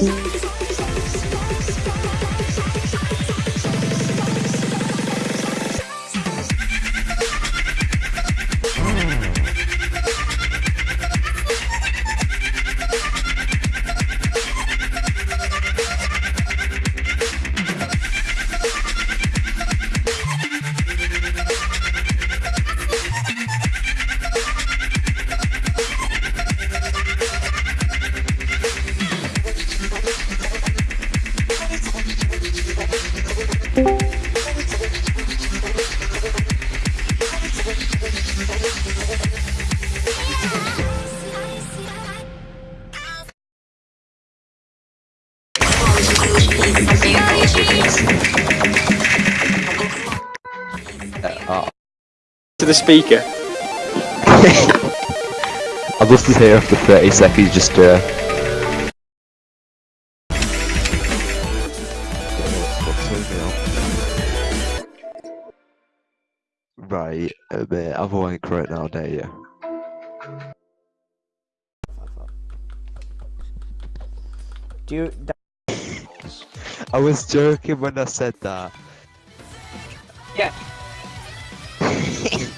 Bye. To the speaker. I'll just be here for 30 seconds just uh, to... Right, uh, mate, I've a wank right now, dare you? Do you? I was joking when I said that. Yeah.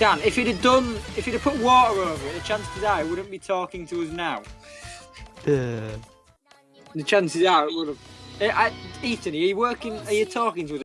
Dan, if you'd have done, if you'd have put water over it, the chances are it wouldn't be talking to us now. Yeah. The chances are it would have. I, Ethan, are you working? Are you talking to us?